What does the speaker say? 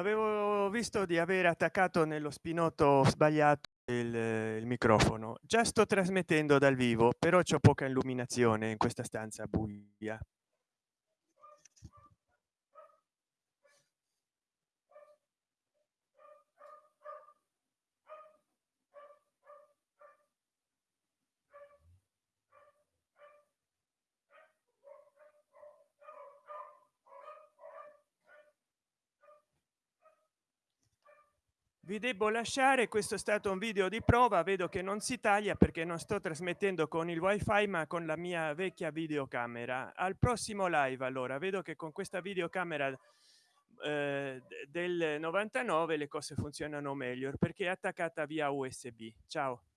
Avevo visto di aver attaccato nello spinotto sbagliato il, il microfono. Già sto trasmettendo dal vivo, però c'è poca illuminazione in questa stanza buia. Vi devo lasciare questo è stato un video di prova vedo che non si taglia perché non sto trasmettendo con il wifi ma con la mia vecchia videocamera. Al prossimo live allora. Vedo che con questa videocamera eh, del 99 le cose funzionano meglio perché è attaccata via usb ciao